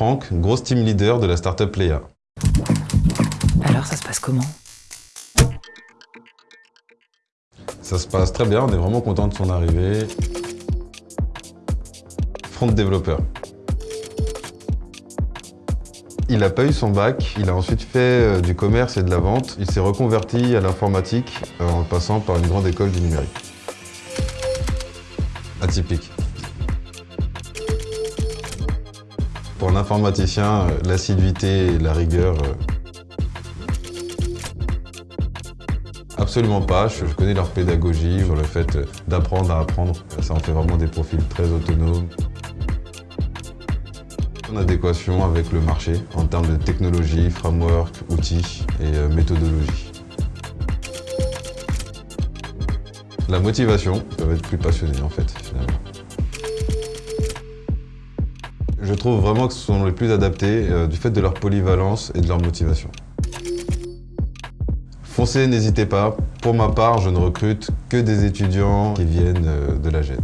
Franck, grosse team leader de la startup Léa. Alors, ça se passe comment? Ça se passe très bien, on est vraiment content de son arrivée. Front développeur. Il n'a pas eu son bac, il a ensuite fait euh, du commerce et de la vente. Il s'est reconverti à l'informatique euh, en passant par une grande école du numérique. Atypique. Pour un informaticien, euh, l'assiduité et la rigueur Absolument pas, je connais leur pédagogie le fait d'apprendre à apprendre. Ça en fait vraiment des profils très autonomes. En adéquation avec le marché en termes de technologie, framework, outils et euh, méthodologie. La motivation, ça va être plus passionné en fait finalement. Je trouve vraiment que ce sont les plus adaptés euh, du fait de leur polyvalence et de leur motivation. Foncez, n'hésitez pas. Pour ma part, je ne recrute que des étudiants qui viennent euh, de la GED.